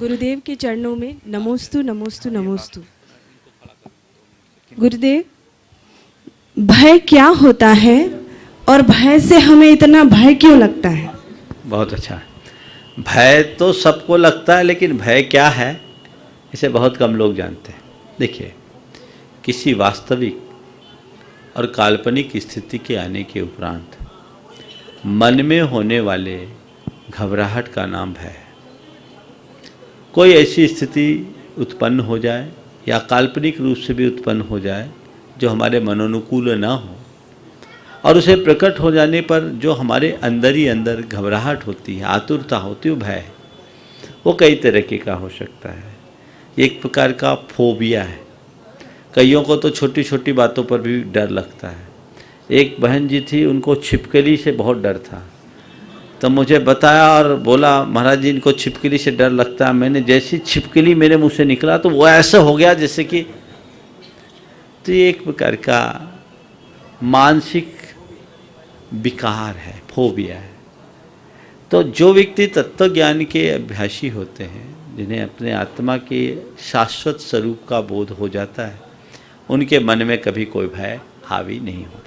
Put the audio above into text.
गुरुदेव के चरणों में नमोस्तु नमोस्तु नमोस्तु। गुरुदेव, भय क्या होता है और भय से हमें इतना भय क्यों लगता है? बहुत अच्छा। भय तो सबको लगता है, लेकिन भय क्या है, इसे बहुत कम लोग जानते हैं। देखिए, किसी वास्तविक और काल्पनिक स्थिति के आने के उपरांत मन में होने वाले घबराहट का नाम भय है। कोई ऐसी स्थिति उत्पन्न हो जाए या काल्पनिक रूप से भी उत्पन्न हो जाए, जो हमारे मनोनुकूल ना हो, और उसे प्रकट हो जाने पर जो हमारे अंदर ही अंदर घबराहट होती है, आतुरता होती है भय वो कई तरीके का हो सकता है। एक प्रकार का फोबिया है। कईयों को तो छोटी छोटी बातों पर भी डर लगता है। एक बहन जी थी, उनको छिपकली से बहुत डर था। तो मुझे बताया और बोला, महाराज जी, इनको छिपकली से डर लगता है। मैंने जैसी छिपकली मेरे मुँह से निकला तो वो ऐसा हो गया जैसे कि तो ये एक प्रकार का मानसिक विकार है, फोबिया है। तो जो व्यक्ति तत्व ज्ञान के अभ्यासी होते हैं, जिन्हें अपने आत्मा के शाश्वत स्वरूप का बोध हो जाता है, उनके मन में कभी कोई भय, हावी नहीं हो पाता